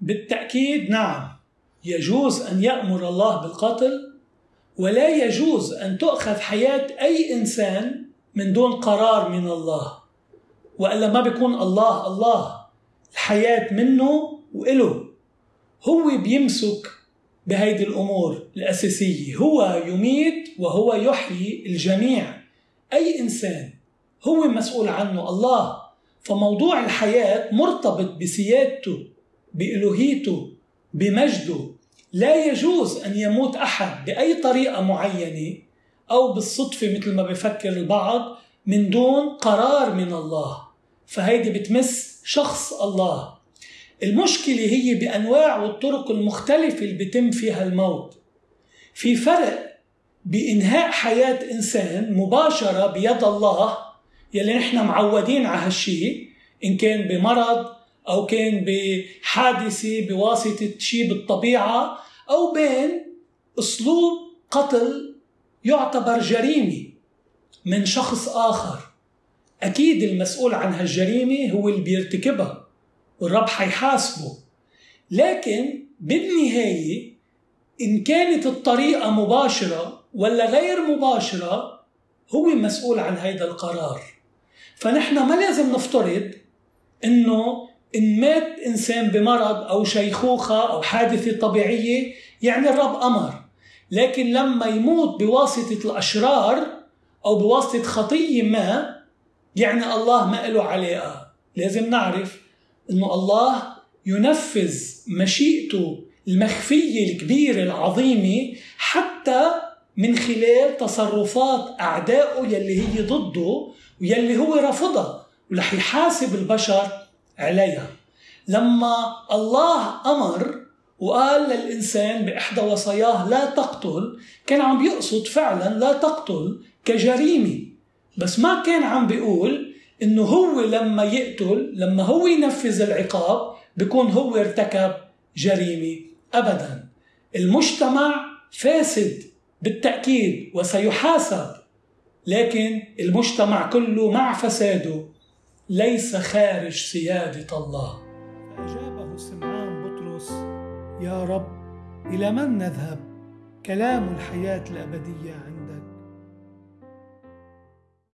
بالتأكيد نعم يجوز أن يأمر الله بالقتل ولا يجوز أن تؤخذ حياة أي إنسان من دون قرار من الله وإلا ما بيكون الله الله الحياة منه وإله. هو بيمسك بهيدي الأمور الأساسية هو يميت وهو يحيي الجميع. أي إنسان هو مسؤول عنه الله فموضوع الحياة مرتبط بسيادته. بإلوهيته بمجده لا يجوز أن يموت أحد بأي طريقة معينة أو بالصدفة مثل ما بفكر البعض من دون قرار من الله. فهيدي بتمس شخص الله. المشكلة هي بأنواع والطرق المختلفة اللي بيتم فيها الموت. في فرق بإنهاء حياة إنسان مباشرة بيد الله يلي نحن معودين على هالشيء إن كان بمرض أو كان بحادثة بواسطة شيء بالطبيعة أو بين أسلوب قتل يعتبر جريمة من شخص آخر. أكيد المسؤول عن هالجريمة هو اللي بيرتكبها والرب حيحاسبه. لكن بالنهاية إن كانت الطريقة مباشرة ولا غير مباشرة هو مسؤول عن هيدا القرار. فنحن ما لازم نفترض إنه إن مات إنسان بمرض أو شيخوخة أو حادثة طبيعية يعني الرب أمر. لكن لما يموت بواسطة الأشرار أو بواسطة خطية ما يعني الله ما له علاقه لازم نعرف إنه الله ينفذ مشيئته المخفية الكبيرة العظيمة حتى من خلال تصرفات أعدائه يلي هي ضده ويلي هو رفضها ورح يحاسب البشر عليها. لما الله أمر وقال للإنسان بإحدى وصاياه لا تقتل كان عم بيقصد فعلا لا تقتل كجريمة. بس ما كان عم بيقول إنه هو لما يقتل لما هو ينفذ العقاب بيكون هو ارتكب جريمة ابدا. المجتمع فاسد بالتأكيد وسيحاسب لكن المجتمع كله مع فساده. ليس خارج سيادة الله. فأجابه سمعان بطرس يا رب إلى من نذهب؟ كلام الحياة الأبدية عندك